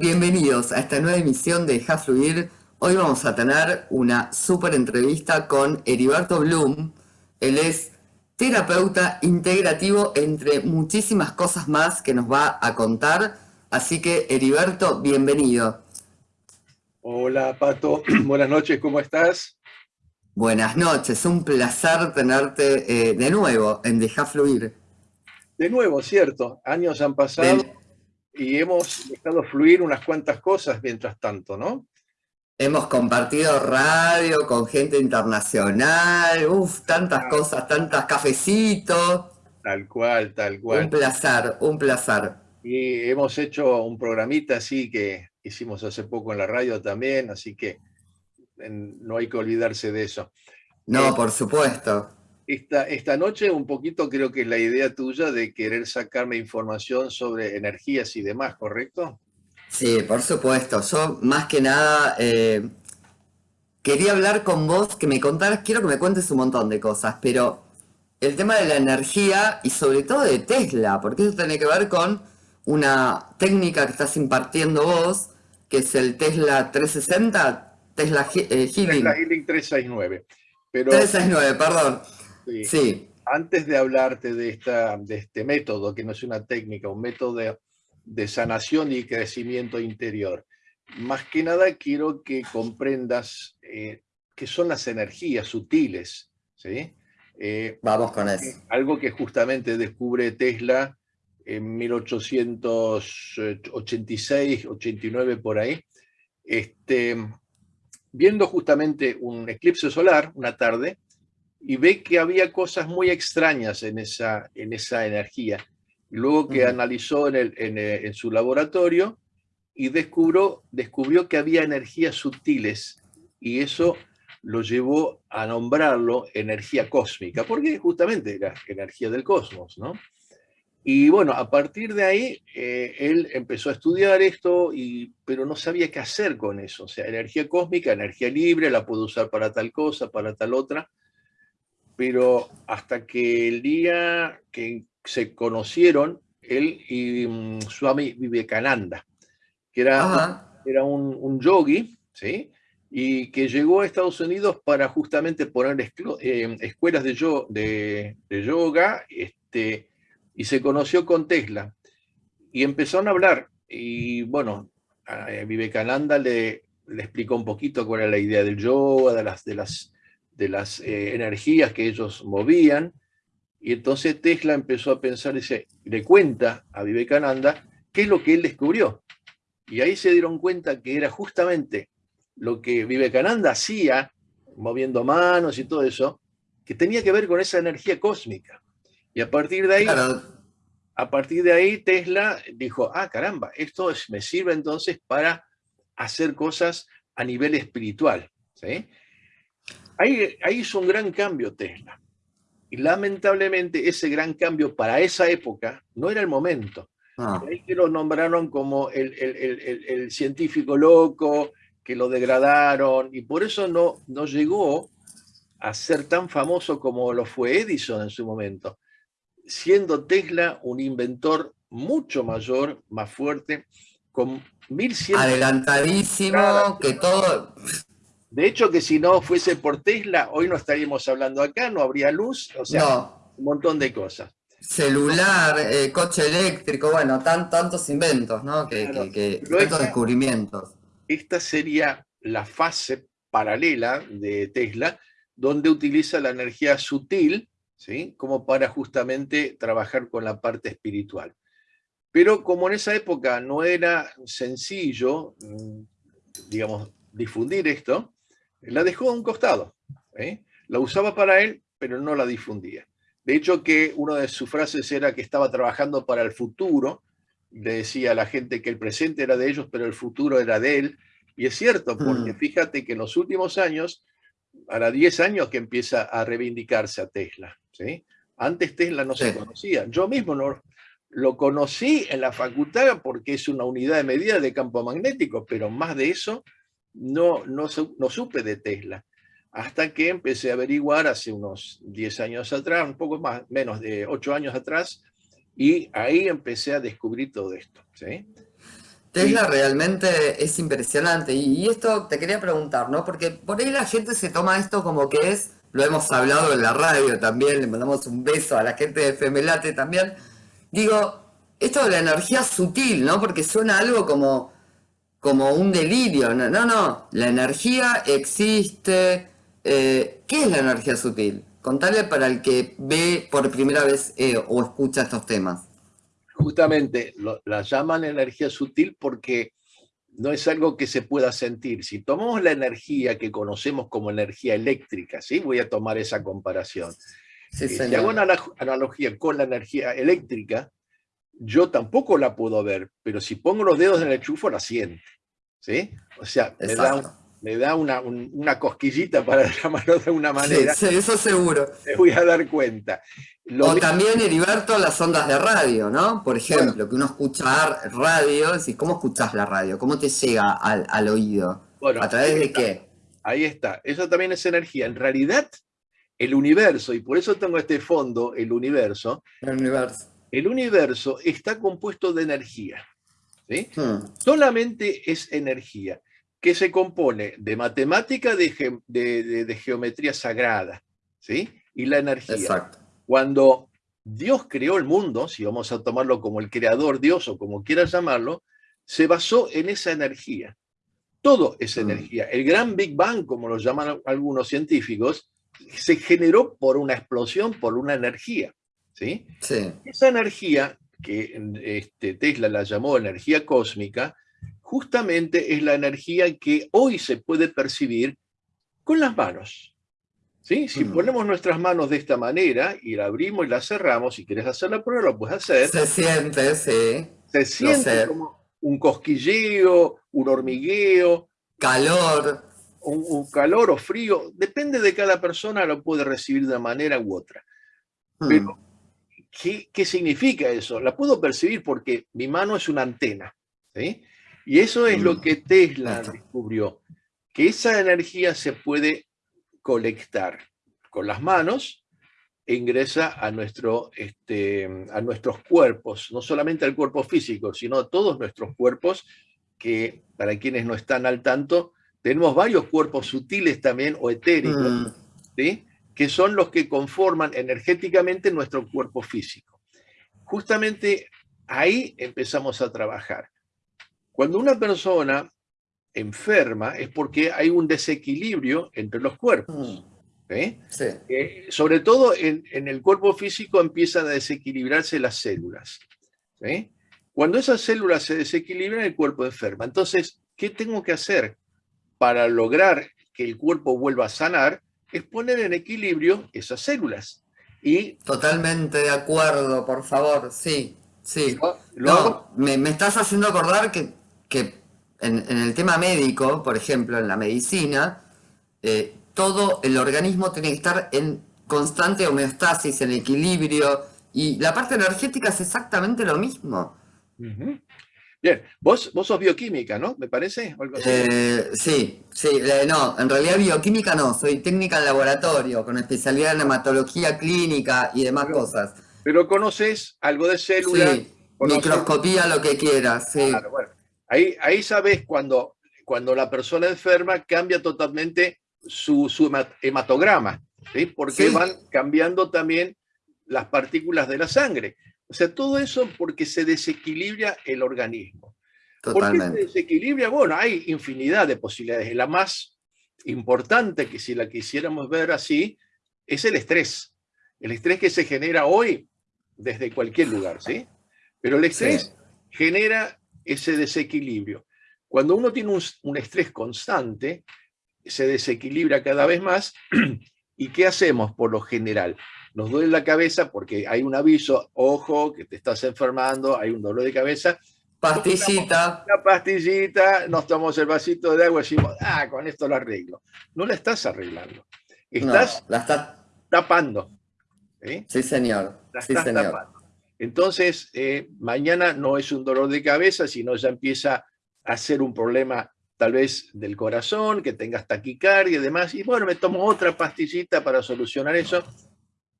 Bienvenidos a esta nueva emisión de Deja Fluir. Hoy vamos a tener una súper entrevista con Heriberto Bloom. Él es terapeuta integrativo entre muchísimas cosas más que nos va a contar. Así que, Heriberto, bienvenido. Hola, Pato. Buenas noches, ¿cómo estás? Buenas noches, un placer tenerte eh, de nuevo en Deja Fluir. De nuevo, cierto. Años han pasado y hemos dejado fluir unas cuantas cosas mientras tanto, ¿no? Hemos compartido radio con gente internacional, uff, tantas ah. cosas, tantas cafecitos. Tal cual, tal cual. Un placer, un placer. Y hemos hecho un programita así que hicimos hace poco en la radio también, así que no hay que olvidarse de eso. No, eh, por supuesto. Esta, esta noche un poquito creo que es la idea tuya de querer sacarme información sobre energías y demás, ¿correcto? Sí, por supuesto. Yo más que nada eh, quería hablar con vos, que me contaras, quiero que me cuentes un montón de cosas, pero el tema de la energía y sobre todo de Tesla, porque eso tiene que ver con una técnica que estás impartiendo vos, que es el Tesla 360, Tesla eh, Healing. Tesla Healing 369. Pero... 369, perdón. Sí. Antes de hablarte de, esta, de este método, que no es una técnica, un método de, sanación y crecimiento interior, más que nada quiero que comprendas eh, qué son las energías sutiles. ¿sí? Eh, Vamos con eso. Algo que justamente descubre Tesla en 1886, 89 por ahí, este, viendo justamente un eclipse solar una tarde, y ve que había cosas muy extrañas en esa, en esa energía. luego que analizó en, el, eh, en, su laboratorio y descubrió, descubrió que había energías sutiles y eso lo llevó a nombrarlo energía cósmica, porque justamente era energía del cosmos, ¿no? Y bueno, a partir de ahí, eh, él empezó a estudiar esto, y, pero no sabía qué hacer con eso. O sea, energía cósmica, energía libre, la puedo usar para tal cosa, para tal otra pero hasta que el día que se conocieron, él y um, Swami Vivekananda, que era, era un, un, yogi, ¿sí? y que llegó a Estados Unidos para justamente poner eh, escuelas de, de, de, yoga, este, y se conoció con Tesla, y empezaron a hablar, y bueno, a Vivekananda le, le explicó un poquito cuál era la idea del yoga, de las, de las de las eh, energías que ellos movían, y entonces Tesla empezó a pensar, dice, le cuenta a Vivekananda qué es lo que él descubrió. Y ahí se dieron cuenta que era justamente lo que Vivekananda hacía, moviendo manos y todo eso, que tenía que ver con esa energía cósmica. Y a partir de ahí, a partir de ahí Tesla dijo, ah, caramba, esto me sirve entonces para hacer cosas a nivel espiritual. ¿sí? Ahí, hizo un gran cambio Tesla. Y lamentablemente ese gran cambio para esa época no era el momento. Ah. Ahí que lo nombraron como el, científico loco, que lo degradaron, y por eso no, no llegó a ser tan famoso como lo fue Edison en su momento, siendo Tesla un inventor mucho mayor, más fuerte, con 1100... Adelantadísimo, que todo... De hecho, que si no fuese por Tesla, hoy no estaríamos hablando acá, no habría luz, o sea, un montón de cosas. Celular, eh, coche eléctrico, bueno, tan, tantos inventos, ¿no? Que, tantos descubrimientos. Esta sería la fase paralela de Tesla, donde utiliza la energía sutil, ¿sí? Como para justamente trabajar con la parte espiritual. Pero como en esa época no era sencillo, mm, digamos, difundir esto, la dejó a un costado. ¿eh? La usaba para él, pero no la difundía. De hecho, que una de sus frases era que estaba trabajando para el futuro, le decía a la gente que el presente era de ellos, pero el futuro era de él. Y es cierto, porque mm. fíjate que en los últimos años, ahora 10 años que empieza a reivindicarse a Tesla. ¿sí? Antes Tesla no se conocía. Yo mismo no, lo conocí en la facultad porque es una unidad de medida de campo magnético, pero más de eso no, no, supe de Tesla, hasta que empecé a averiguar hace unos 10 años atrás, un poco más, menos de 8 años atrás, y ahí empecé a descubrir todo esto. Tesla realmente es impresionante. Y, y esto te quería preguntar, ¿no? Porque por ahí la gente se toma esto como que es, lo hemos hablado en la radio también, le mandamos un beso a la gente de Femelate también. Digo, esto de la energía sutil, ¿no? Porque suena algo como, como un delirio. No, no, no. la energía existe. Eh, ¿Qué es la energía sutil? Contale para el que ve por primera vez eh, o escucha estos temas. Justamente la llaman energía sutil porque no es algo que se pueda sentir. Si tomamos la energía que conocemos como energía eléctrica, ¿sí? voy a tomar esa comparación. Eh, si hago una analogía con la energía eléctrica, yo tampoco la puedo ver, pero si pongo los dedos en el chufo la siento. ¿sí? O sea, me da, una, cosquillita para llamarlo de una manera. Sí, eso seguro. Me voy a dar cuenta. o también, Heriberto, las ondas de radio, ¿no? Por ejemplo, que uno escucha radio, y ¿cómo escuchas la radio? ¿Cómo te llega al, oído? ¿A través de qué? Ahí está. Eso también es energía. En realidad, el universo, y por eso tengo este fondo, el universo. El universo el universo está compuesto de energía. Hmm. Solamente es energía, que se compone de matemática, de, geometría sagrada, ¿sí? y la energía. Cuando Dios creó el mundo, si vamos a tomarlo como el creador Dios o como quieras llamarlo, se basó en esa energía. Todo es hmm. energía. El gran Big Bang, como lo llaman algunos científicos, se generó por una explosión, por una energía. ¿Sí? Esa energía, que este, Tesla la llamó energía cósmica, justamente es la energía que hoy se puede percibir con las manos. ¿Sí? Si mm. ponemos nuestras manos de esta manera y la abrimos y la cerramos, si quieres hacer la prueba, lo puedes hacer. Se siente, sí. Se siente como un cosquilleo, un hormigueo. Calor. Un, calor o frío. Depende de cada persona, lo puede recibir de una manera u otra. Mm. Pero ¿Qué, significa eso? La puedo percibir porque mi mano es una antena. Y eso es lo mm. que Tesla descubrió, que esa energía se puede colectar con las manos e ingresa a, nuestro, este, a nuestros cuerpos, no solamente al cuerpo físico, sino a todos nuestros cuerpos, que para quienes no están al tanto, tenemos varios cuerpos sutiles también o etéricos, mm. ¿sí? Que son los que conforman energéticamente nuestro cuerpo físico. Justamente ahí empezamos a trabajar. Cuando una persona enferma es porque hay un desequilibrio entre los cuerpos. Mm. Eh, sobre todo en, el cuerpo físico empiezan a desequilibrarse las células. Cuando esas células se desequilibran, el cuerpo enferma. Entonces, ¿qué tengo que hacer para lograr que el cuerpo vuelva a sanar? Es poner en equilibrio esas células. Y, Totalmente de acuerdo, por favor, sí, sí. no, me, estás haciendo acordar que, que en, el tema médico, por ejemplo, en la medicina, eh, todo el organismo tiene que estar en constante homeostasis, en equilibrio, y la parte energética es exactamente lo mismo. Bien, vos, vos sos bioquímica, ¿no? ¿Me parece? Eh, sí, sí, eh, no, en realidad bioquímica no, soy técnica en laboratorio, con especialidad en hematología clínica y demás cosas. Pero conoces algo de células. Sí, microscopía, lo que quieras, sí. Claro, bueno. Ahí, ahí sabes cuando, cuando la persona enferma cambia totalmente su, su hematograma, ¿sí? Porque van cambiando también las partículas de la sangre. O sea, todo eso porque se desequilibra el organismo. Totalmente. ¿Por qué se desequilibra? Bueno, hay infinidad de posibilidades. La más importante, que si la quisiéramos ver así, es el estrés. El estrés que se genera hoy desde cualquier lugar, ¿sí? Pero el estrés genera ese desequilibrio. Cuando uno tiene un, un, estrés constante, se desequilibra cada vez más. ¿Y qué hacemos por lo general? Nos duele la cabeza porque hay un aviso, ojo, que te estás enfermando, hay un dolor de cabeza. Pastillita. Una pastillita, nos tomamos el vasito de agua y decimos, ah, con esto lo arreglo. No la estás arreglando. Estás la tapando. Sí, señor. La estás tapando. Entonces, eh, mañana no es un dolor de cabeza, sino ya empieza a ser un problema tal vez del corazón, que tengas taquicardia y demás. Y bueno, me tomo otra pastillita para solucionar eso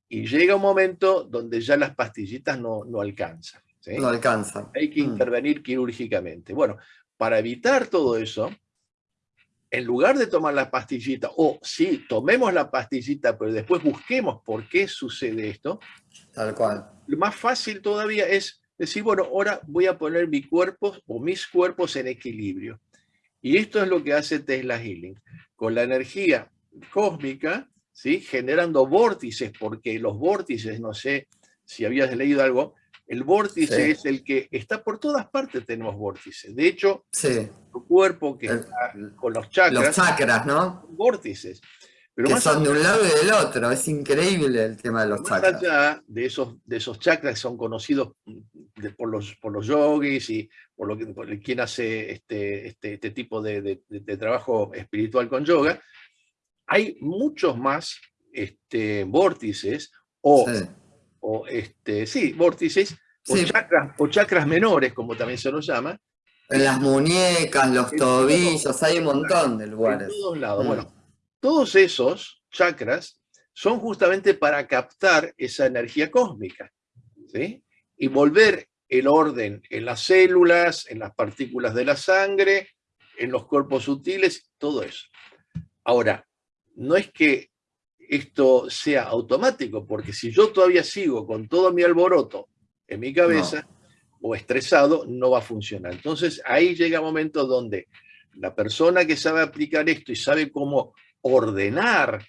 y llega un momento donde ya las pastillitas no, alcanzan. No alcanza. Hay que mm. intervenir quirúrgicamente. Bueno, para evitar todo eso, en lugar de tomar la pastillita, o sí, tomemos la pastillita, pero después busquemos por qué sucede esto. Tal cual. Lo más fácil todavía es decir, bueno, ahora voy a poner mi cuerpo o mis cuerpos en equilibrio. Y esto es lo que hace Tesla Healing. Con la energía cósmica, ¿sí? generando vórtices, porque los vórtices, no sé si habías leído algo, el vórtice es el que está por todas partes, tenemos vórtices. De hecho, tu cuerpo que está con los chakras. Los chakras, ¿no? Vórtices. Pero que son de un lado y del otro, es increíble el tema de los chakras. Más allá de esos, de esos chakras que son conocidos por, los, por los yogis y por, lo que, quien hace este, este, este tipo de, trabajo espiritual con yoga, hay muchos más este, vórtices o o este, sí, vórtices, O, chakras, o chakras menores, como también se los llama. En las muñecas, los tobillos, hay un montón de lugares. En todos lados. Mm. Bueno, todos esos chakras son justamente para captar esa energía cósmica, ¿sí? Y volver el orden en las células, en las partículas de la sangre, en los cuerpos sutiles, todo eso. Ahora, no es que esto sea automático, porque si yo todavía sigo con todo mi alboroto en mi cabeza o estresado, no va a funcionar. Entonces ahí llega un momento donde la persona que sabe aplicar esto y sabe cómo ordenar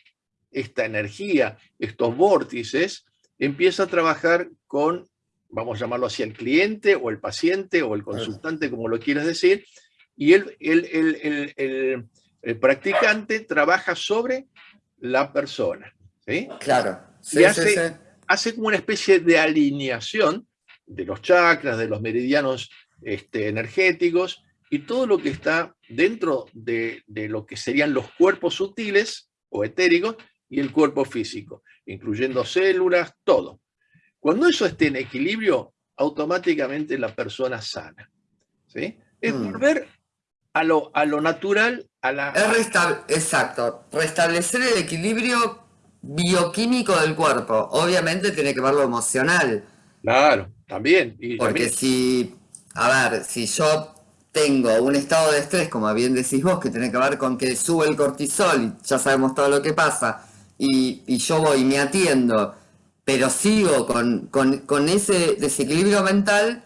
esta energía, estos vórtices, empieza a trabajar con, vamos a llamarlo así, el cliente o el paciente o el consultante, como lo quieras decir, y el, el practicante trabaja sobre la persona. ¿sí? Claro. y hace, hace, como una especie de alineación de los chakras, de los meridianos este, energéticos y todo lo que está dentro de, lo que serían los cuerpos sutiles o etéricos y el cuerpo físico, incluyendo células, todo. Cuando eso esté en equilibrio, automáticamente la persona sana. ¿sí? Es mm. volver a lo, a lo natural exacto, restablecer el equilibrio bioquímico del cuerpo. Obviamente tiene que ver lo emocional. Claro, también. Porque si, a ver, si yo tengo un estado de estrés, como bien decís vos, que tiene que ver con que sube el cortisol y ya sabemos todo lo que pasa, y, yo voy y me atiendo, pero sigo con, con ese desequilibrio mental,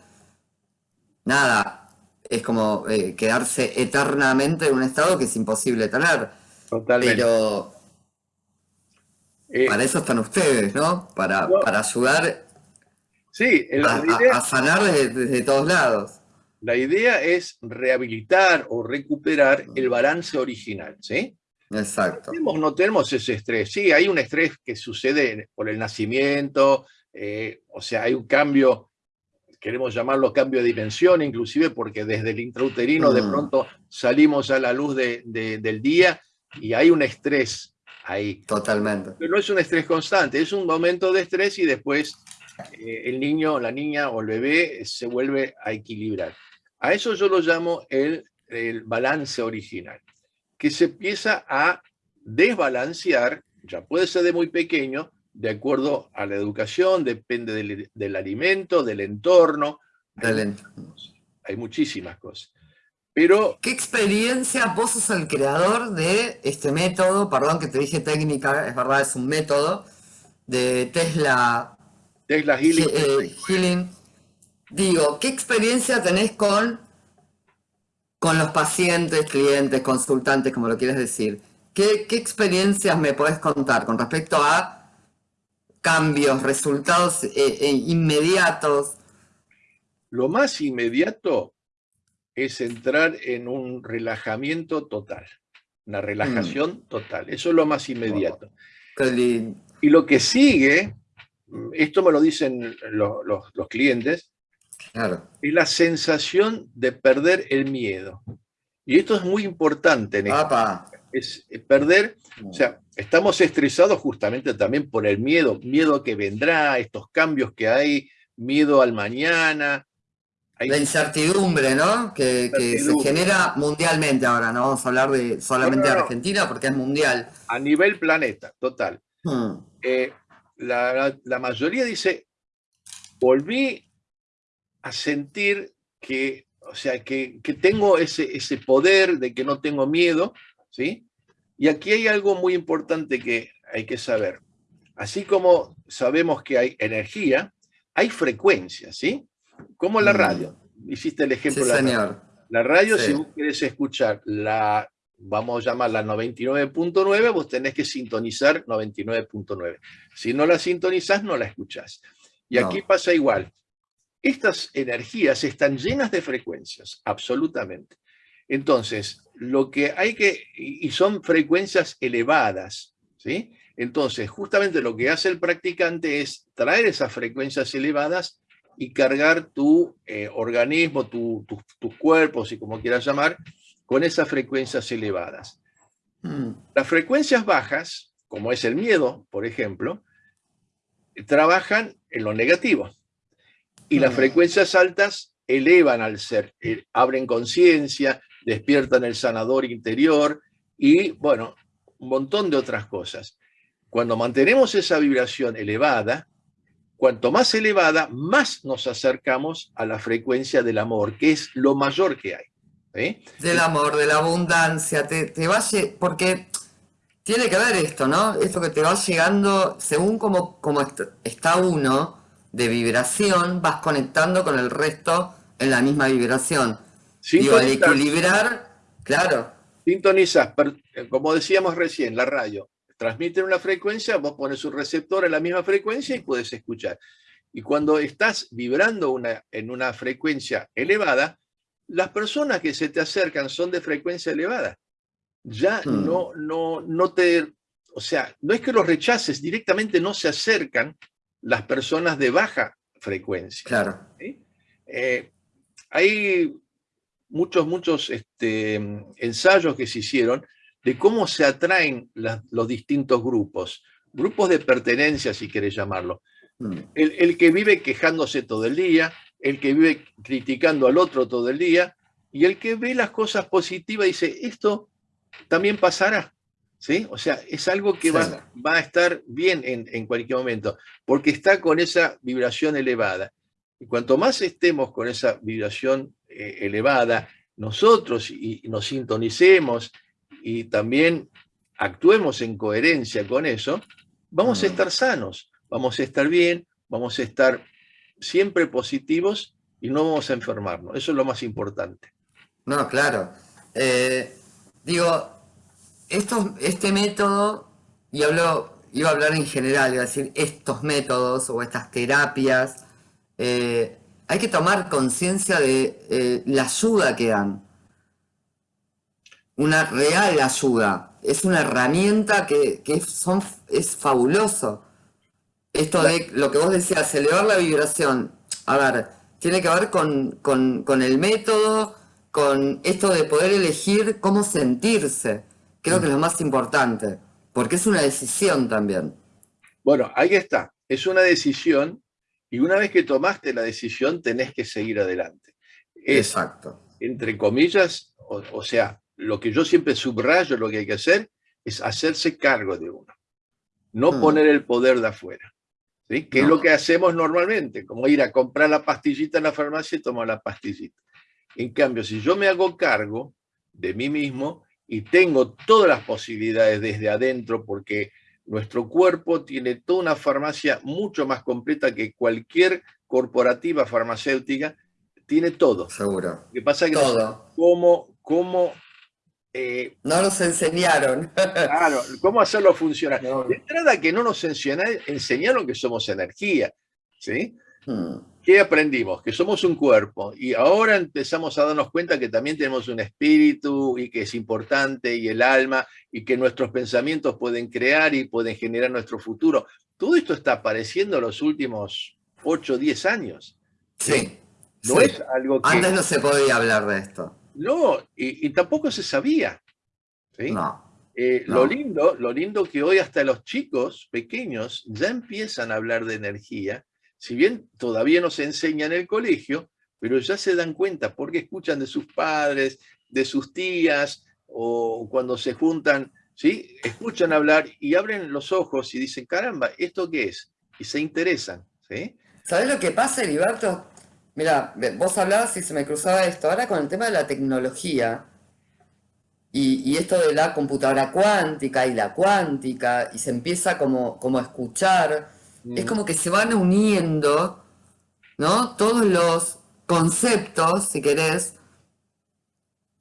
nada, es como eh, quedarse eternamente en un estado que es imposible tener. Totalmente. Pero eh, para eso están ustedes, ¿no? Para, para ayudar sí, a, sanar desde, todos lados. La idea es rehabilitar o recuperar el balance original, ¿sí? Exacto. No tenemos, ese estrés. Sí, hay un estrés que sucede por el nacimiento, eh, o sea, hay un cambio queremos llamarlo cambio de dimensión, inclusive porque desde el intrauterino de mm. pronto salimos a la luz del día y hay un estrés ahí. Totalmente. Pero no es un estrés constante, es un momento de estrés y después eh, el niño, la niña o el bebé se vuelve a equilibrar. A eso yo lo llamo el, el balance original, que se empieza a desbalancear, ya puede ser de muy pequeño, de acuerdo a la educación, depende del, alimento, del entorno. Hay, muchísimas cosas. Pero, ¿Qué experiencia vos sos el creador de este método? Perdón que te dije técnica, es verdad, es un método de Tesla, Tesla Healing. Eh, healing. Digo, ¿qué experiencia tenés con, con los pacientes, clientes, consultantes, como lo quieres decir? ¿Qué, ¿Qué experiencias me podés contar con respecto a cambios, resultados eh, eh, inmediatos. Lo más inmediato es entrar en un relajamiento total, una relajación mm. total. Eso es lo más inmediato. Y lo que sigue, esto me lo dicen los, clientes, es la sensación de perder el miedo. Y esto es muy importante en Es perder, o sea, estamos estresados justamente también por el miedo, miedo que vendrá, estos cambios que hay, miedo al mañana. La incertidumbre, ¿no? Que, se genera mundialmente ahora, no vamos a hablar de solamente de Argentina porque es mundial. A nivel planeta, total. Hmm. Eh, la, mayoría dice, volví a sentir que, o sea, que, tengo ese, ese poder, de que no tengo miedo, ¿sí? Y aquí hay algo muy importante que hay que saber. Así como sabemos que hay energía, hay frecuencias, ¿sí? Como la mm. radio. Hiciste el ejemplo de la señor. radio. La radio, si vos querés escuchar la, vamos a llamarla 99.9, vos tenés que sintonizar 99.9. Si no la sintonizás, no la escuchás. Y aquí pasa igual. Estas energías están llenas de frecuencias, absolutamente. Entonces, lo que hay que, y son frecuencias elevadas, ¿sí? Entonces, justamente lo que hace el practicante es traer esas frecuencias elevadas y cargar tu eh, organismo, tus cuerpos, y como quieras llamar, con esas frecuencias elevadas. Mm. Las frecuencias bajas, como es el miedo, por ejemplo, trabajan en lo negativo. Y las mm. frecuencias altas elevan al ser, eh, abren conciencia, despiertan el sanador interior y, bueno, un montón de otras cosas. Cuando mantenemos esa vibración elevada, cuanto más elevada, más nos acercamos a la frecuencia del amor, que es lo mayor que hay. Del amor, de la abundancia, te, te va porque tiene que ver esto, ¿no? Esto que te va llegando, según como, como está uno de vibración, vas conectando con el resto en la misma vibración. Digo, al equilibrar, claro. Sintonizas, como decíamos recién, la radio transmiten una frecuencia, vos pones un receptor en la misma frecuencia y puedes escuchar. Y cuando estás vibrando una, en una frecuencia elevada, las personas que se te acercan son de frecuencia elevada. Ya hmm. no, no, no te... O sea, no es que los rechaces, directamente no se acercan las personas de baja frecuencia. Claro. Eh, hay muchos, muchos este, ensayos que se hicieron de cómo se atraen los distintos grupos, grupos de pertenencia, si querés llamarlo. Mm. El, que vive quejándose todo el día, el que vive criticando al otro todo el día, y el que ve las cosas positivas dice, esto también pasará. ¿Sí? O sea, es algo que va, va, a estar bien en, cualquier momento, porque está con esa vibración elevada. Y cuanto más estemos con esa vibración eh, elevada, nosotros y nos sintonicemos y también actuemos en coherencia con eso, vamos a estar sanos, vamos a estar bien, vamos a estar siempre positivos y no vamos a enfermarnos. Eso es lo más importante. No, claro. Eh, digo, esto, este método, y hablo, iba a hablar en general, iba a decir estos métodos o estas terapias, eh, hay que tomar conciencia de eh, la ayuda que dan una real ayuda. Es una herramienta que, son, es fabuloso. Esto de lo que vos decías, elevar la vibración. A ver, tiene que ver con, el método, con esto de poder elegir cómo sentirse. Creo que es lo más importante, porque es una decisión también. Bueno, ahí está. Es una decisión y una vez que tomaste la decisión tenés que seguir adelante. Exacto. Entre comillas, o sea, lo que yo siempre subrayo, lo que hay que hacer, es hacerse cargo de uno. No hmm. poner el poder de afuera. ¿sí? Que es lo que hacemos normalmente, como ir a comprar la pastillita en la farmacia y tomar la pastillita. En cambio, si yo me hago cargo de mí mismo y tengo todas las posibilidades desde adentro, porque nuestro cuerpo tiene toda una farmacia mucho más completa que cualquier corporativa farmacéutica, tiene todo. Seguro. Lo que pasa es que todo. cómo, cómo eh, no nos enseñaron. Claro, cómo hacerlo funcionar. De entrada que no nos enseñaron que somos energía. ¿sí? Hmm. ¿Qué aprendimos? Que somos un cuerpo. Y ahora empezamos a darnos cuenta que también tenemos un espíritu y que es importante y el alma y que nuestros pensamientos pueden crear y pueden generar nuestro futuro. Todo esto está apareciendo en los últimos 8 o 10 años. Sí. No es algo que... Antes no se podía hablar de esto. No, y, tampoco se sabía. Eh, lo, lindo, lo lindo que hoy hasta los chicos pequeños ya empiezan a hablar de energía, si bien todavía no se enseña en el colegio, pero ya se dan cuenta porque escuchan de sus padres, de sus tías, o cuando se juntan, ¿sí? escuchan hablar y abren los ojos y dicen, caramba, ¿esto qué es? Y se interesan. ¿sí? ¿Sabes lo que pasa, Heriberto? Mira, vos hablabas y se me cruzaba esto. Ahora con el tema de la tecnología y, esto de la computadora cuántica y la cuántica, y se empieza como, como a escuchar, es como que se van uniendo, ¿no? Todos los conceptos, si querés,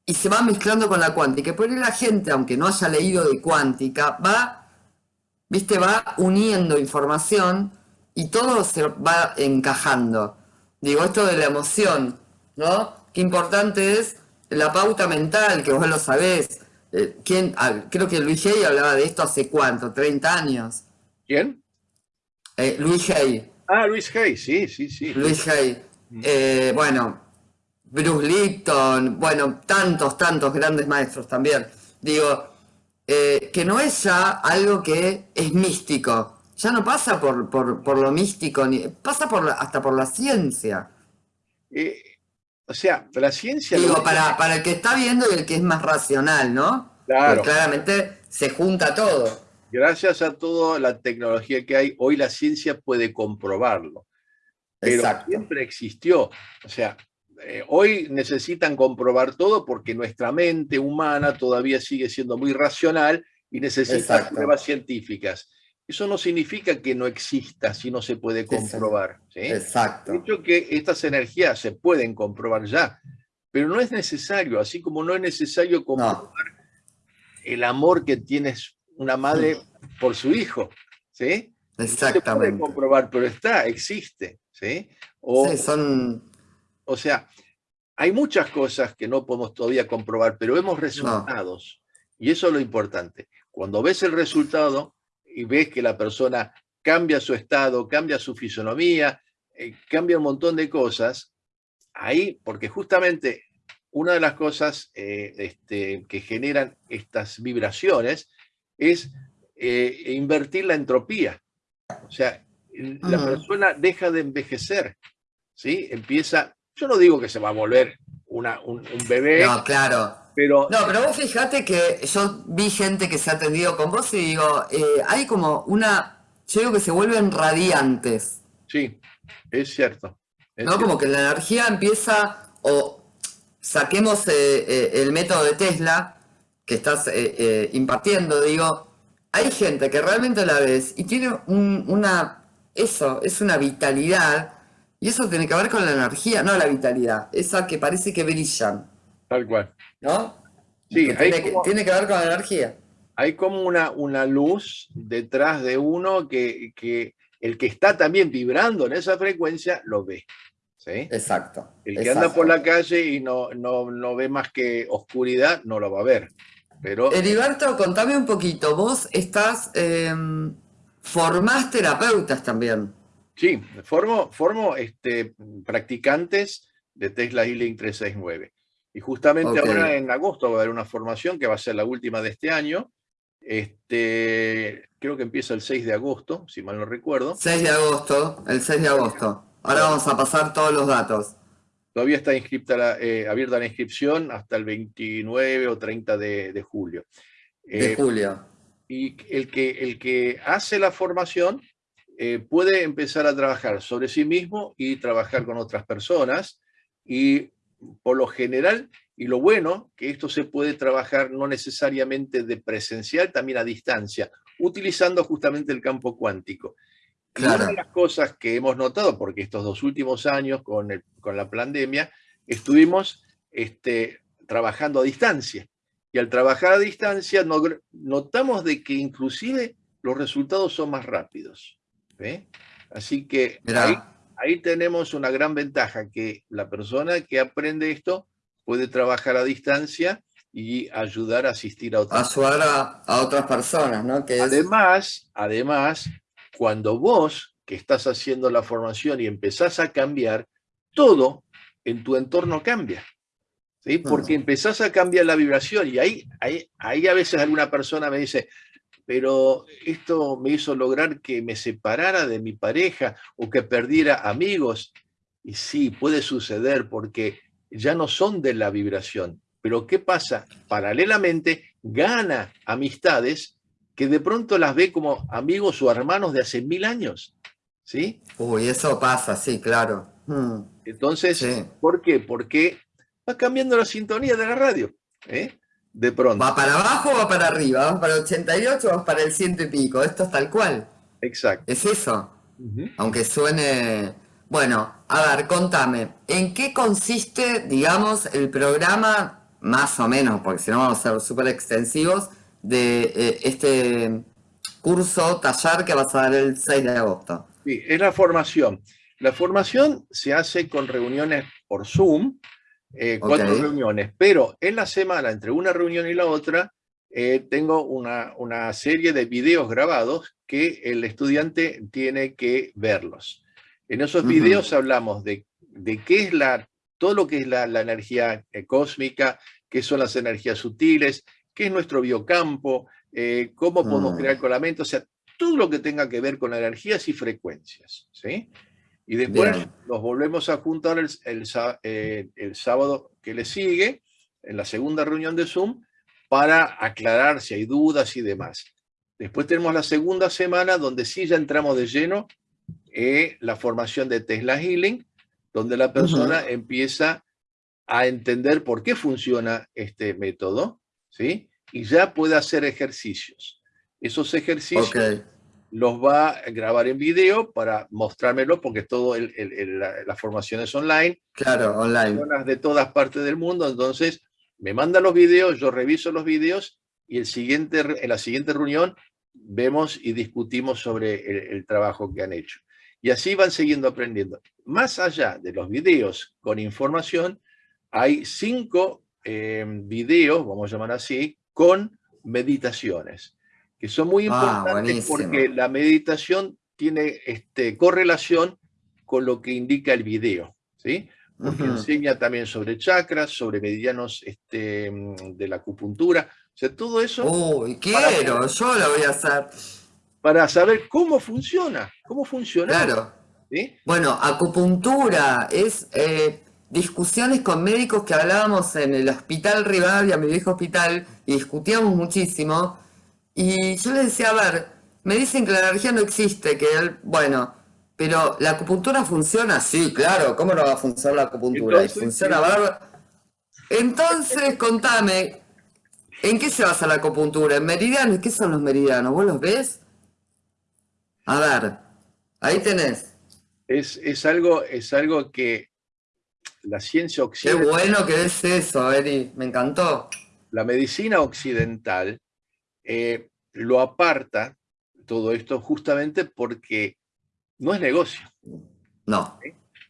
y se van mezclando con la cuántica. Y por ahí la gente, aunque no haya leído de cuántica, va, viste, va uniendo información y todo se va encajando. Digo, esto de la emoción, ¿no? Qué importante es la pauta mental, que vos lo sabés. Eh, ¿quién? Ah, creo que Luis Hay hablaba de esto hace cuánto, 30 años. ¿Quién? Eh, Luis Hay. Ah, Luis Hay, sí, sí, sí. Luis Hay. Mm. Eh, bueno, Bruce Lipton, bueno, tantos, tantos grandes maestros también. Digo, que no es ya algo que es místico, ya no pasa por, por, lo místico, ni, pasa por hasta por la ciencia. Eh, o sea, la ciencia... Digo, para, para el que está viendo y el que es más racional, ¿no? Claro. claramente se junta todo. Gracias a toda la tecnología que hay, hoy la ciencia puede comprobarlo. Pero siempre existió. O sea, eh, hoy necesitan comprobar todo porque nuestra mente humana todavía sigue siendo muy racional y necesita pruebas científicas. Eso no significa que no exista si no se puede comprobar. Exacto. De hecho que estas energías se pueden comprobar ya, pero no es necesario, así como no es necesario comprobar el amor que tiene una madre por su hijo. ¿sí? Exactamente. se puede comprobar, pero está, existe. ¿sí? O, son... o sea, hay muchas cosas que no podemos todavía comprobar, pero vemos resultados. Y eso es lo importante. Cuando ves el resultado, y ves que la persona cambia su estado, cambia su fisonomía, eh, cambia un montón de cosas, ahí, porque justamente una de las cosas eh, este, que generan estas vibraciones es eh, invertir la entropía. O sea, la persona deja de envejecer, ¿sí? Empieza, yo no digo que se va a volver una, un, bebé. No, claro. Pero, no, pero vos fíjate que yo vi gente que se ha atendido con vos y digo, eh, hay como una, yo digo que se vuelven radiantes. Sí, es cierto. ¿No? Como que la energía empieza, o saquemos eh, el método de Tesla que estás impartiendo, digo, hay gente que realmente la ves y tiene una, eso, es una vitalidad, y eso tiene que ver con la energía, no la vitalidad, esa que parece que brillan. Tal cual. ¿No? Sí, tiene, que, ver con la energía. Hay como una, una luz detrás de uno que, que el que está también vibrando en esa frecuencia lo ve. ¿sí? Exacto. El que anda por la calle y no, no, no, ve más que oscuridad, no lo va a ver. Pero... Heriberto, contame un poquito. Vos estás, eh, formás terapeutas también. Sí, formo, formo este, practicantes de Tesla Healing 369. Y justamente ahora en agosto va a haber una formación que va a ser la última de este año. Este, creo que empieza el 6 de agosto, si mal no recuerdo. 6 de agosto, el 6 de agosto. Ahora vamos a pasar todos los datos. Todavía está inscripta eh, abierta la inscripción hasta el 29 o 30 de, julio. de eh, julio. Y el que, el que hace la formación eh, puede empezar a trabajar sobre sí mismo y trabajar con otras personas. Y por lo general, y lo bueno, que esto se puede trabajar no necesariamente de presencial, también a distancia, utilizando justamente el campo cuántico. Una de las cosas que hemos notado, porque estos dos últimos años con, con la pandemia, estuvimos este, trabajando a distancia. Y al trabajar a distancia notamos de que inclusive los resultados son más rápidos. Así que ahí, ahí tenemos una gran ventaja, que la persona que aprende esto puede trabajar a distancia y ayudar a asistir a otras Ayudar a, otras personas, ¿no? Que además, además, cuando vos que estás haciendo la formación y empezás a cambiar, todo en tu entorno cambia. ¿sí? Porque empezás a cambiar la vibración y ahí, ahí, ahí a veces alguna persona me dice, pero esto me hizo lograr que me separara de mi pareja o que perdiera amigos. Y sí, puede suceder porque ya no son de la vibración. Pero ¿qué pasa? Paralelamente gana amistades que de pronto las ve como amigos o hermanos de hace mil años. ¿Sí? Uy, eso pasa, sí, claro. Hmm. Entonces, ¿por qué? Porque va cambiando la sintonía de la radio. ¿eh? De pronto. ¿Va para abajo o va para arriba? ¿Va para el 88 o para el ciento y pico? Esto es tal cual. Exacto. Es eso. Aunque suene... Bueno, a ver, contame, ¿en qué consiste, digamos, el programa, más o menos, porque si no vamos a ser súper extensivos, de eh, este curso, taller que vas a dar el 6 de agosto? Sí, es la formación. La formación se hace con reuniones por Zoom, eh, cuatro reuniones, pero en la semana, entre una reunión y la otra, eh, tengo una, una, serie de videos grabados que el estudiante tiene que verlos. En esos videos hablamos de, de, qué es la, todo lo que es la, la energía eh, cósmica, qué son las energías sutiles, qué es nuestro biocampo, cómo podemos crear colamentos, o sea, todo lo que tenga que ver con energías y frecuencias. ¿sí? Y después nos volvemos a juntar el, eh, el, sábado que le sigue, en la segunda reunión de Zoom, para aclarar si hay dudas y demás. Después tenemos la segunda semana donde sí ya entramos de lleno en la formación de Tesla Healing, donde la persona empieza a entender por qué funciona este método, ¿sí? Y ya puede hacer ejercicios. Esos ejercicios los va a grabar en video para mostrármelo, porque todo el, la, formación es online. Claro, online. Personas de todas partes del mundo, entonces me mandan los videos, yo reviso los videos y el siguiente, en la siguiente reunión vemos y discutimos sobre el, trabajo que han hecho. Y así van siguiendo aprendiendo. Más allá de los videos con información, hay cinco eh, videos, vamos a llamar así, con meditaciones que son muy ah, importantes porque la meditación tiene este, correlación con lo que indica el video, ¿sí? Porque enseña también sobre chakras, sobre meridianos este, de la acupuntura, o sea, todo eso... Uy, quiero, yo lo voy a hacer. Para saber cómo funciona, cómo funciona. Claro. Bueno, acupuntura es eh, discusiones con médicos que hablábamos en el hospital Rivadavia, mi viejo hospital, y discutíamos muchísimo, y yo le decía, a ver, me dicen que la energía no existe, que él, bueno, pero ¿la acupuntura funciona? Sí, claro, ¿cómo no va a funcionar la acupuntura? y funciona bárbaro. Entonces, contame, ¿en qué se basa la acupuntura? ¿En meridianos? ¿Qué son los meridianos? ¿Vos los ves? A ver, ahí tenés. Es, es, algo, es algo que la ciencia occidental... Qué bueno que es eso, Eri, me encantó. La medicina occidental eh, lo aparta todo esto justamente porque no es negocio. No.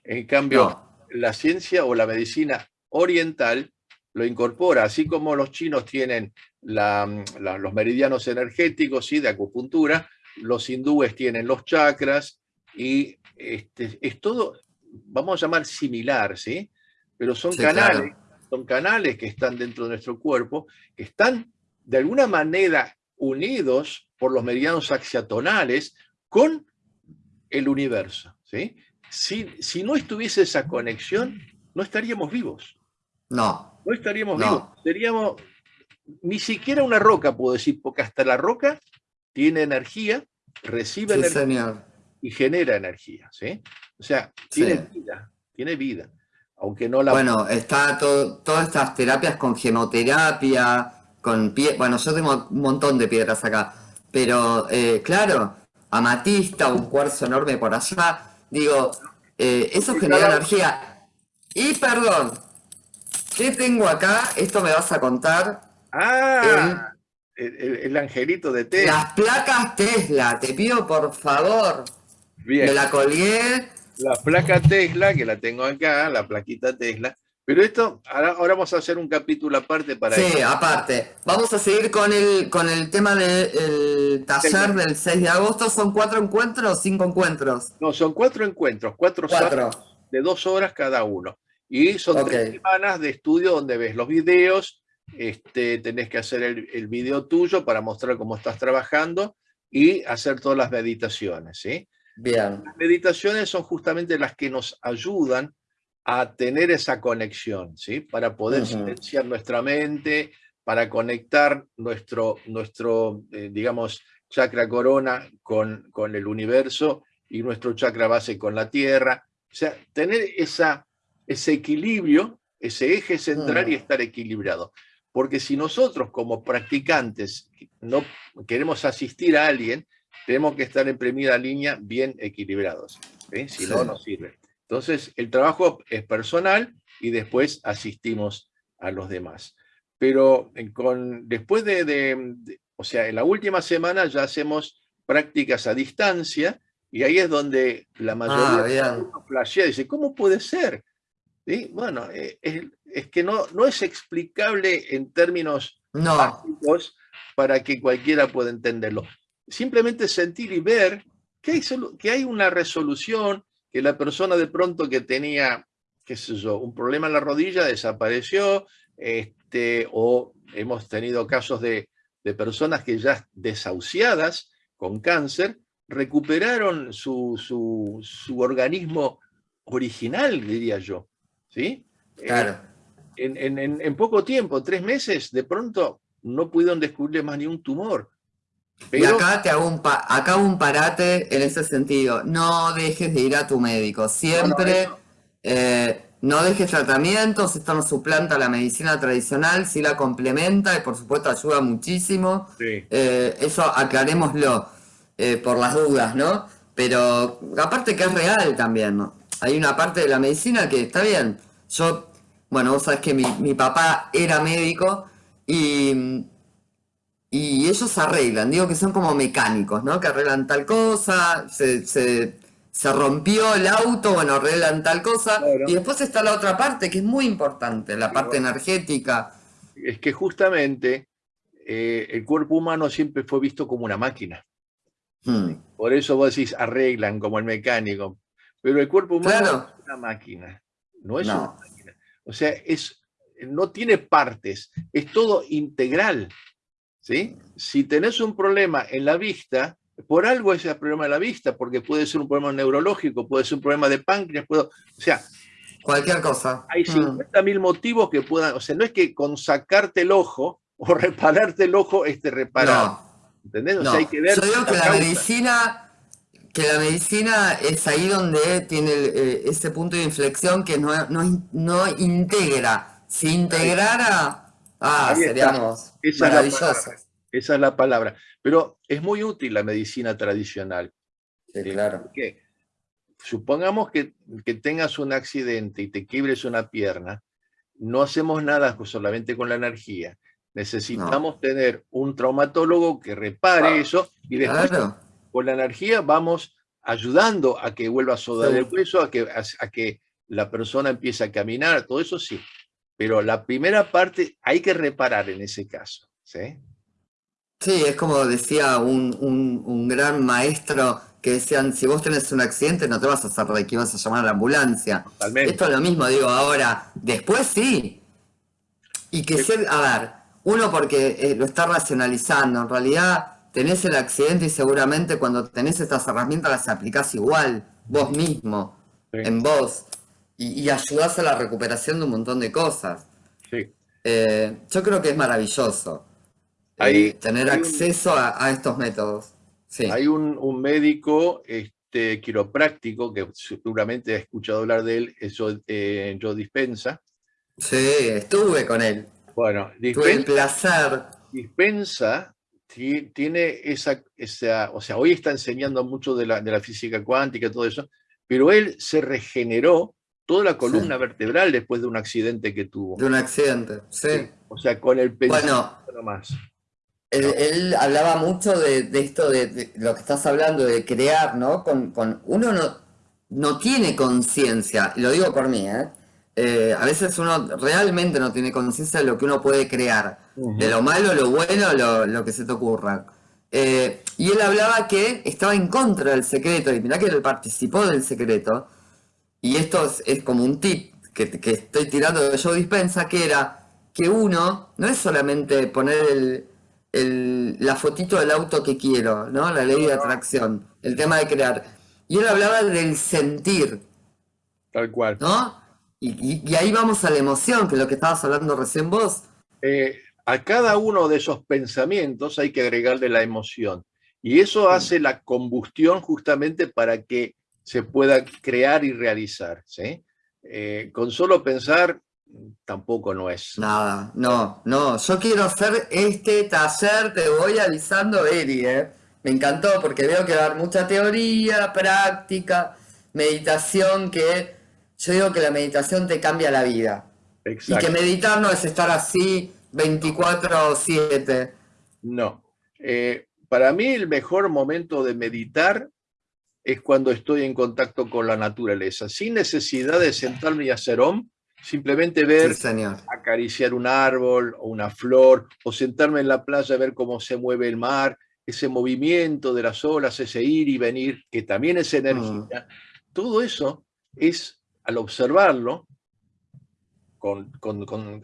En cambio, la ciencia o la medicina oriental lo incorpora, así como los chinos tienen los meridianos energéticos y de acupuntura, los hindúes tienen los chakras y este, es todo, vamos a llamar similar, ¿sí? Pero son canales, son canales que están dentro de nuestro cuerpo, que están de alguna manera unidos por los meridianos axiatonales con el universo. ¿sí? Si, si no estuviese esa conexión, no estaríamos vivos. No. No estaríamos vivos. Seríamos ni siquiera una roca, puedo decir, porque hasta la roca tiene energía, recibe energía y genera energía. ¿sí? O sea, tiene vida, tiene vida. Aunque no la... Bueno, está todas estas terapias con gemoterapia, con pie, bueno, yo tengo un montón de piedras acá, pero eh, claro, amatista, un cuarzo enorme por allá, digo, eh, eso genera energía. Y perdón, ¿qué tengo acá? Esto me vas a contar. Ah, el, angelito de Tesla. Las placas Tesla, te pido por favor. Bien. Me la colgué. La placa Tesla, que la tengo acá, la plaquita Tesla, pero esto, ahora, vamos a hacer un capítulo aparte para Sí, aparte. Vamos a seguir con el, con el tema del taller del 6 de agosto. ¿Son cuatro encuentros o cinco encuentros? No, son cuatro encuentros, cuatro, cuatro. de dos horas cada uno. Y son tres semanas de estudio donde ves los videos, este, tenés que hacer el, el video tuyo para mostrar cómo estás trabajando y hacer todas las meditaciones, ¿sí? Bien. Las meditaciones son justamente las que nos ayudan a tener esa conexión, ¿sí? Para poder silenciar nuestra mente, para conectar nuestro, nuestro eh, digamos, chakra corona con, con el universo y nuestro chakra base con la tierra, O sea, tener esa, ese equilibrio, ese eje central y mm. estar equilibrado. Porque si nosotros como practicantes no queremos asistir a alguien, tenemos que estar en primera línea bien equilibrados. Si no, no sirve. Entonces, el trabajo es personal y después asistimos a los demás. Pero eh, con, después de, o sea, en la última semana ya hacemos prácticas a distancia y ahí es donde la mayoría ah, flashea, dice, ¿cómo puede ser? Bueno, eh, es, que no, no es explicable en términos básicos para que cualquiera pueda entenderlo. Simplemente sentir y ver que hay, que hay una resolución, que la persona de pronto que tenía, qué sé yo, un problema en la rodilla desapareció, este, o hemos tenido casos de, de personas que ya desahuciadas con cáncer, recuperaron su, su, su organismo original, diría yo. ¿sí? Claro. Eh, en, en, en, poco tiempo, tres meses, de pronto no pudieron descubrir más ni un tumor. Y acá te hago un, acá un parate en ese sentido. No dejes de ir a tu médico. Siempre no, eh, no dejes tratamientos. Esto no suplanta la medicina tradicional, sí la complementa y por supuesto ayuda muchísimo. Eh, eso aclarémoslo por las dudas, ¿no? Pero aparte que es real también, ¿no? hay una parte de la medicina que está bien. Yo, bueno, vos sabés que mi, papá era médico y, y ellos arreglan, digo que son como mecánicos, ¿no? Que arreglan tal cosa, se, rompió el auto, bueno, arreglan tal cosa. Y después está la otra parte que es muy importante, la parte energética. Es que justamente eh, el cuerpo humano siempre fue visto como una máquina. Hmm. Por eso vos decís, arreglan como el mecánico. Pero el cuerpo humano es una máquina, no es una máquina. O sea, es, no tiene partes, es todo integral. ¿Sí? Si tenés un problema en la vista, por algo es el problema de la vista, porque puede ser un problema neurológico, puede ser un problema de páncreas, puedo, o sea... Cualquier cosa. Hay 50 mm. mil motivos que puedan, o sea, no es que con sacarte el ojo o repararte el ojo esté reparado. ¿Entendés? O sea, hay que ver... Yo digo que la medicina que la medicina es ahí donde tiene eh, ese punto de inflexión que no, no, integra. Si integrara, ah, seríamos maravillosos. Esa es la palabra. Pero es muy útil la medicina tradicional. Sí, claro. Porque supongamos que, que, tengas un accidente y te quiebres una pierna, no hacemos nada solamente con la energía. Necesitamos tener un traumatólogo que repare ah, eso y después con la energía vamos ayudando a que vuelva a sudar el hueso, a que, a, que la persona empiece a caminar, todo eso sí. Pero la primera parte hay que reparar en ese caso. ¿sí? Sí, es como decía un, gran maestro que decían, si vos tenés un accidente no te vas a hacer de que vas a llamar a la ambulancia. Esto es lo mismo, digo, ahora, después sí. Y que ser, a ver, uno porque eh, lo está racionalizando, en realidad tenés el accidente y seguramente cuando tenés estas herramientas las aplicás igual, vos mismo, en vos, y, ayudás a la recuperación de un montón de cosas. Eh, yo creo que es maravilloso eh, tener acceso a, estos métodos. Hay un, médico este, quiropráctico, que seguramente ha escuchado hablar de él, es eh, Joe Dispensa. Sí, estuve con él. Bueno, Tuve el placer. Dispensa tiene esa, esa, o sea, hoy está enseñando mucho de la, de la física cuántica y todo eso, pero él se regeneró toda la columna vertebral después de un accidente que tuvo. De un accidente, sí. O sea, con el pensamiento bueno, más. Él, hablaba mucho de, esto, de, lo que estás hablando, de crear, ¿no? Con, con uno no, no tiene conciencia, lo digo por mí, ¿eh? Eh, a veces uno realmente no tiene conciencia de lo que uno puede crear, de lo malo, lo bueno, lo, que se te ocurra. Eh, y él hablaba que estaba en contra del secreto, y mirá que él participó del secreto, y esto es, como un tip que, estoy tirando de Joe Dispensa, que era que uno no es solamente poner el, la fotito del auto que quiero, ¿no? La ley de atracción, el tema de crear. Y él hablaba del sentir. Tal cual. ¿No? Y, ahí vamos a la emoción, que es lo que estabas hablando recién vos. Eh, a cada uno de esos pensamientos hay que agregarle la emoción. Y eso hace la combustión justamente para que se pueda crear y realizar. ¿sí? Eh, con solo pensar tampoco no es. Nada, no, no. Yo quiero hacer este taller, te voy avisando, Eri, ¿eh? Me encantó porque veo que va a haber mucha teoría, práctica, meditación, que yo digo que la meditación te cambia la vida. Y que meditar no es estar así 24-7. No. Eh, para mí el mejor momento de meditar es cuando estoy en contacto con la naturaleza, sin necesidad de sentarme y hacer om, simplemente ver, acariciar un árbol o una flor, o sentarme en la playa a ver cómo se mueve el mar, ese movimiento de las olas, ese ir y venir, que también es energía. Mm. Todo eso es, al observarlo, con,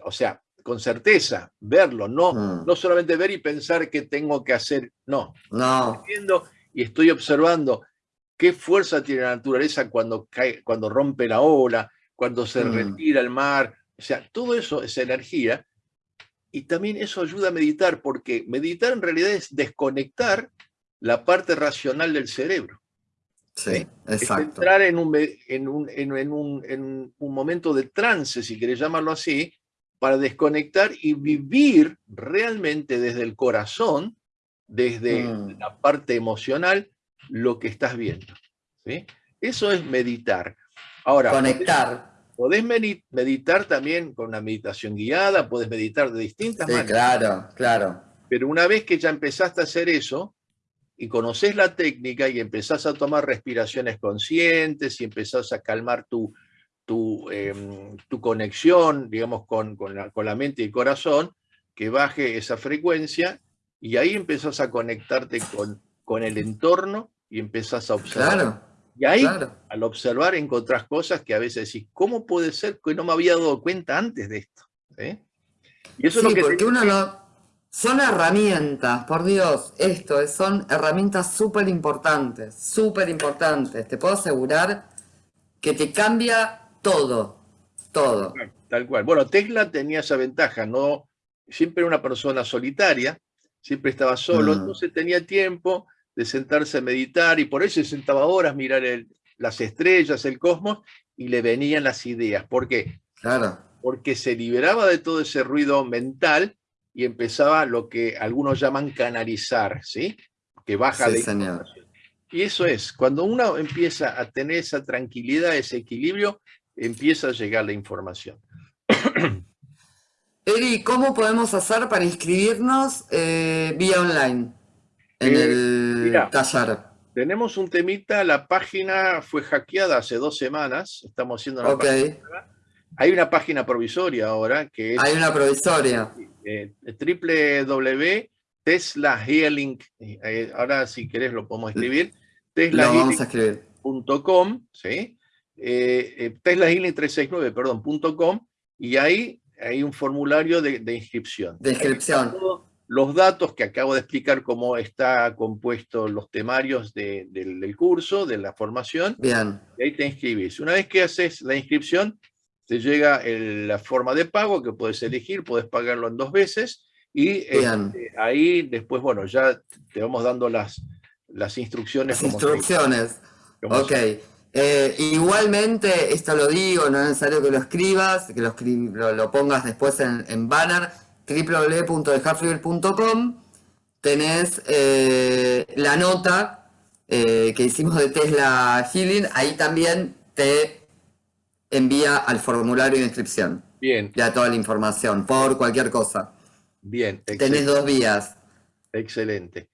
o sea, con certeza, verlo, no, mm. no solamente ver y pensar que tengo que hacer, no. No. Y estoy observando qué fuerza tiene la naturaleza cuando, cae, cuando rompe la ola, cuando se mm. retira el mar, o sea, todo eso es energía, y también eso ayuda a meditar, porque meditar en realidad es desconectar la parte racional del cerebro. Sí, exacto. Es entrar en un, en, un, en, un, en un momento de trance, si querés llamarlo así, para desconectar y vivir realmente desde el corazón, desde mm. la parte emocional, lo que estás viendo. ¿sí? Eso es meditar. Ahora, Conectar. Podés, meditar también con una meditación guiada, podés meditar de distintas maneras. Claro, claro. Pero una vez que ya empezaste a hacer eso, y conoces la técnica y empezás a tomar respiraciones conscientes y empezás a calmar tu, tu, em, tu conexión, digamos, con, con, la, con, la, mente y el corazón, que baje esa frecuencia y ahí empezás a conectarte con, con el entorno y empezás a observar. y ahí, al observar, encontrás cosas que a veces decís, ¿cómo puede ser que no me había dado cuenta antes de esto? Y eso es lo que porque uno no... Son herramientas, por Dios, esto son herramientas súper importantes, súper importantes. Te puedo asegurar que te cambia todo, todo. Tal cual. Bueno, Tesla tenía esa ventaja, no siempre era una persona solitaria, siempre estaba solo, mm. entonces tenía tiempo, de sentarse a meditar y por eso se sentaba horas a mirar las estrellas, el cosmos y le venían las ideas. ¿Por qué? Claro. Porque se liberaba de todo ese ruido mental y empezaba lo que algunos llaman canalizar, ¿sí? Que baja de información. Y eso es, cuando uno empieza a tener esa tranquilidad, ese equilibrio, empieza a llegar la información. Eri, ¿cómo podemos hacer para inscribirnos eh, vía online? En eh, el taller. Tenemos un temita, la página fue hackeada hace dos semanas, estamos haciendo una página. Hay una página provisoria ahora que es... Hay una provisoria. Eh, Tesla Healing, eh, ahora si querés lo podemos escribir, teslahealing.com, ¿sí? Eh, Tesla Healing 369, perdón, .com, y ahí hay un formulario de, de inscripción. De inscripción los datos que acabo de explicar cómo está compuesto los temarios del, curso, de la formación. Bien. Y ahí te inscribís. Una vez que haces la inscripción, te llega la forma de pago que puedes elegir, puedes pagarlo en dos veces y este, ahí después, bueno, ya te vamos dando las, las instrucciones. Las instrucciones. ok. Eh, igualmente, esto lo digo, no es necesario que lo escribas, que lo, lo, pongas después en, en banner, www.dejarfluir.com tenés eh, la nota eh, que hicimos de Tesla Healing, ahí también te envía al formulario de inscripción. Bien. Ya toda la información, por cualquier cosa. Bien, excelente. Tenés dos vías. Excelente.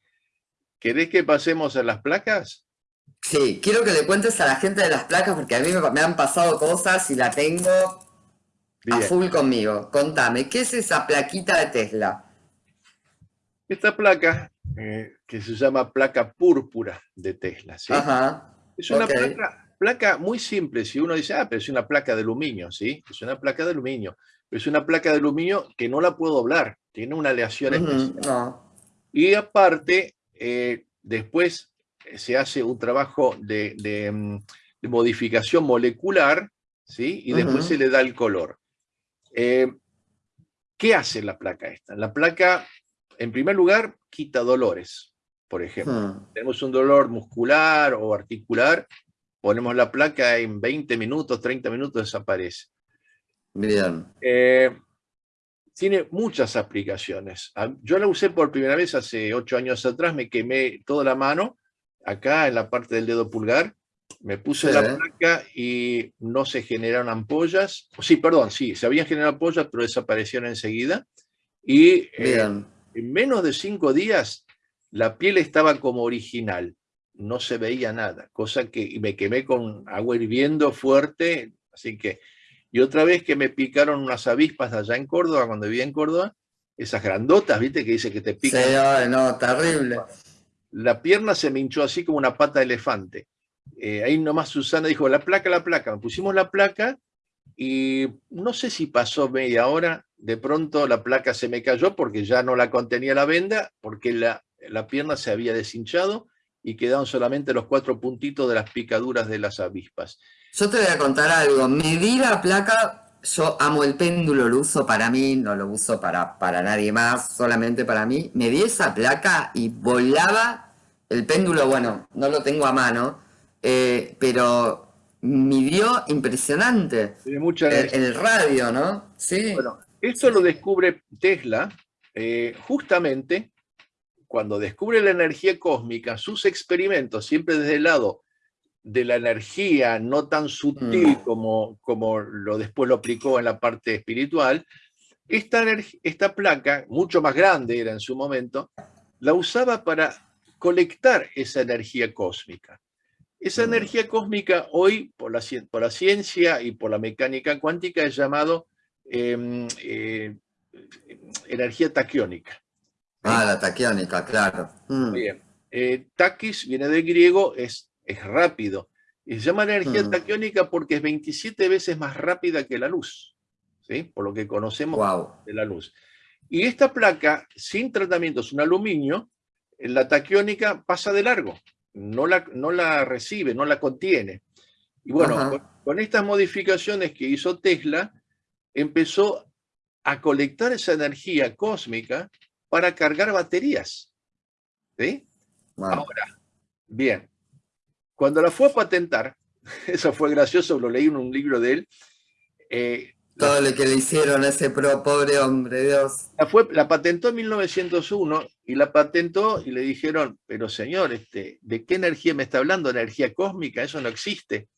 ¿Querés que pasemos a las placas? Sí, quiero que le cuentes a la gente de las placas porque a mí me han pasado cosas y la tengo a full conmigo. Contame, ¿qué es esa plaquita de Tesla? Esta placa, eh, que se llama placa púrpura de Tesla, ¿sí? Es una placa, muy simple. Si uno dice, ah, pero es una placa de aluminio, ¿sí? Es una placa de aluminio. Pero es una placa de aluminio que no la puedo doblar. Tiene una aleación especial. Y aparte, eh, después eh, se hace un trabajo de, mm, modificación molecular, ¿sí? Y después se le da el color. Eh, ¿Qué hace la placa esta? La placa, en primer lugar, quita dolores, por ejemplo. Hmm. Tenemos un dolor muscular o articular, ponemos la placa en 20 minutos, 30 minutos desaparece. Bien. Eh, tiene muchas aplicaciones. Ah, yo la usé por primera vez hace ocho años atrás, me quemé toda la mano, acá en la parte del dedo pulgar, me puse la placa y no se generaron ampollas. Sí, perdón, sí, se habían generado ampollas, pero desaparecieron enseguida. Y eh, en menos de cinco días, la piel estaba como original. No se veía nada, cosa que me quemé con agua hirviendo fuerte, así que y otra vez que me picaron unas avispas allá en Córdoba, cuando vivía en Córdoba, esas grandotas, ¿viste? Que dice que te pican. Sí, no, terrible. La pierna se me hinchó así como una pata de elefante. Eh, ahí nomás Susana dijo, la placa, la placa. Pusimos la placa y no sé si pasó media hora, de pronto la placa se me cayó porque ya no la contenía la venda, porque la, la pierna se había deshinchado y quedaron solamente los cuatro puntitos de las picaduras de las avispas. Yo te voy a contar algo. Medir la placa, yo amo el péndulo, lo uso para mí, no lo uso para, para nadie más, solamente para mí. Medí esa placa y volaba el péndulo, bueno, no lo tengo a mano, eh, pero midió impresionante. Tiene mucha el, el, radio, ¿no? Sí. Bueno, esto lo descubre Tesla eh, justamente cuando descubre la energía cósmica, sus experimentos, siempre desde el lado de la energía no tan sutil mm. como, como lo después lo aplicó en la parte espiritual, esta, esta placa, mucho más grande era en su momento, la usaba para colectar esa energía cósmica. Esa energía cósmica hoy, por la, por la, ciencia y por la mecánica cuántica, es llamado em, eh, energía taquiónica. Ah, la taquiónica, claro. Mm. Bien. Eh, taquis viene del griego, es es rápido. Y se llama energía mm. taquiónica porque es 27 veces más rápida que la luz, ¿sí? por lo que conocemos de la luz. Y esta placa, sin tratamiento, es un aluminio, la taquiónica pasa de largo, no la, no la recibe, no la contiene. Y bueno, con, estas modificaciones que hizo Tesla, empezó a colectar esa energía cósmica para cargar baterías. ¿sí? Ahora, bien, cuando la fue a patentar, eso fue gracioso, lo leí en un libro de él. Eh, Todo lo que le hicieron a ese pro, pobre hombre, Dios. La, fue, la patentó en 1901 y la patentó y le dijeron, pero señor, este, ¿de qué energía me está hablando? ¿Energía cósmica? Eso no existe.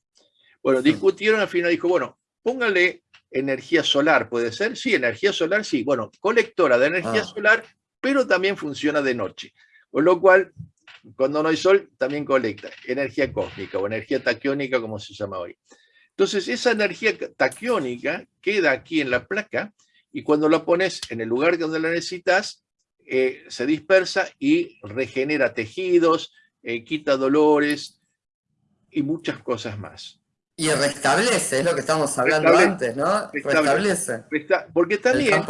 Bueno, discutieron, al final dijo, bueno, póngale energía solar, ¿puede ser? Sí, energía solar, sí. Bueno, colectora de energía ah. solar, pero también funciona de noche. Con lo cual, cuando no hay sol, también colecta energía cósmica o energía taquiónica, como se llama hoy. Entonces, esa energía taquiónica queda aquí en la placa y cuando la pones en el lugar donde la necesitas, eh, se dispersa y regenera tejidos, eh, quita dolores y muchas cosas más. Y restablece, es lo que estábamos hablando antes, ¿no? Restablece. porque también,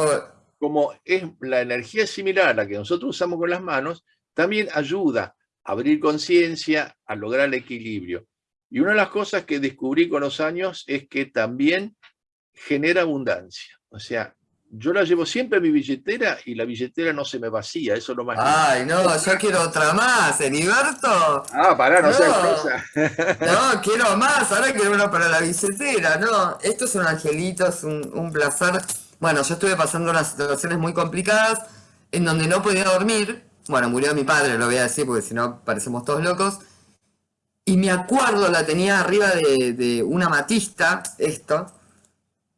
como es la energía similar a la que nosotros usamos con las manos, también ayuda abrir conciencia, a lograr el equilibrio. Y una de las cosas que descubrí con los años es que también genera abundancia. O sea, yo la llevo siempre en mi billetera y la billetera no se me vacía, eso es lo más Ay, no, yo quiero otra más, Heriberto. Ah, pará, no, seas cosa. no, quiero más, ahora quiero una para la billetera, no. Esto es un angelito, es un, un placer. Bueno, yo estuve pasando unas situaciones muy complicadas en donde no podía dormir, bueno, murió mi padre, lo voy a decir porque si no parecemos todos locos. Y me acuerdo, la tenía arriba de, una matista, esto.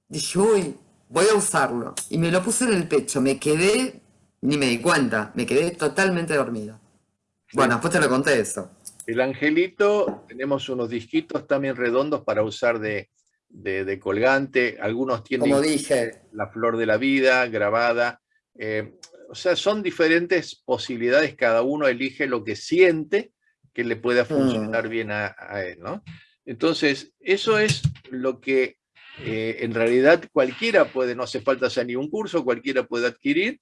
Dije, uy, voy a usarlo. Y me lo puse en el pecho, me quedé, ni me di cuenta, me quedé totalmente dormido. Bueno, después te lo conté eso. El angelito, tenemos unos disquitos también redondos para usar de, colgante. Algunos tienen Como dije. la flor de la vida grabada. Eh, o sea, son diferentes posibilidades, cada uno elige lo que siente que le pueda funcionar mm. bien a, él, ¿no? Entonces, eso es lo que eh, en realidad cualquiera puede, no hace falta hacer ni un curso, cualquiera puede adquirir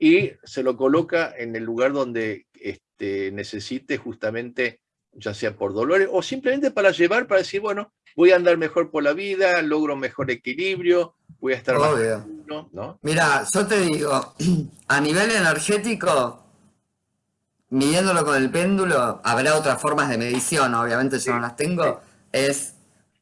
y se lo coloca en el lugar donde este, necesite justamente, ya sea por dolores o simplemente para llevar, para decir, bueno, voy a andar mejor por la vida, logro mejor equilibrio, voy a estar ¿no? Mira, yo te digo, a nivel energético, midiéndolo con el péndulo, habrá otras formas de medición, obviamente yo no las tengo, es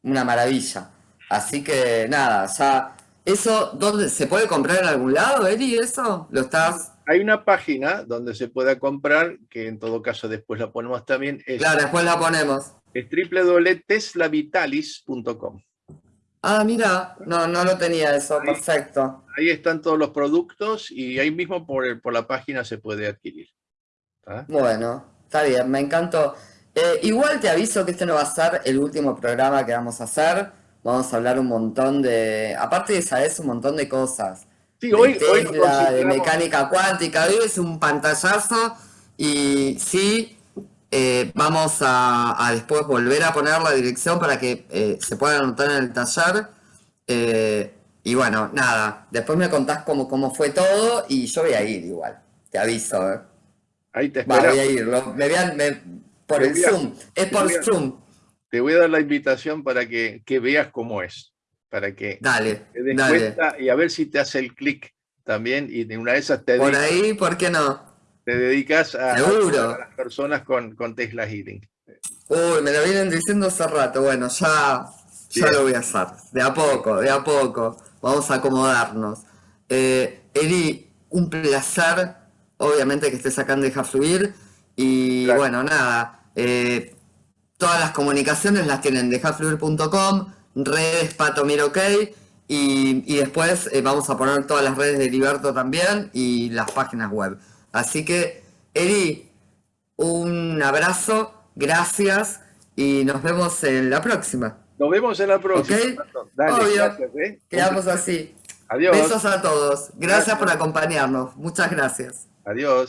una maravilla. Así que nada, ya... ¿Eso dónde se puede comprar en algún lado, Eri? ¿Eso? ¿Lo estás...? Hay una página donde se pueda comprar, que en todo caso después la ponemos también. Es, claro, después la ponemos. Es www.teslavitalis.com. Ah, mira, no, no lo tenía eso, perfecto. Ahí están todos los productos y ahí mismo por, por la página se puede adquirir. Bueno, está bien, me encantó. Eh, igual te aviso que este no va a ser el último programa que vamos a hacer. Vamos a hablar un montón de, aparte de saber un montón de cosas. Sí, hoy, de Tesla, de mecánica cuántica, hoy es un pantallazo y sí, eh, vamos a, después volver a poner la dirección para que eh, se pueda anotar en el taller. Eh, y bueno, nada, después me contás cómo, cómo fue todo y yo voy a ir igual, te aviso. Ahí te espero. voy a ir, me vean por el Zoom, es por Zoom. Te voy a dar la invitación para que, veas cómo es, para que dale, te des cuenta y a ver si te hace el clic también y de una de esas te Por ahí, ¿por qué no? te dedicas a, las personas con, con, Tesla Healing. Uy, me lo vienen diciendo hace rato. Bueno, ya, ya lo voy a hacer. De a poco, de a poco. Vamos a acomodarnos. Eh, Eri, un placer. Obviamente que estés acá en Deja Fluir. Y bueno, nada. Eh, todas las comunicaciones las tienen en dejafluir.com, redes Patomir OK. Y, y después eh, vamos a poner todas las redes de Liberto también y las páginas web. Así que, Eri, un abrazo, gracias y nos vemos en la próxima. Nos vemos en la próxima. Obvio. ¿eh? Quedamos así. Adiós. Besos a todos. Gracias, por acompañarnos. Muchas gracias. Adiós.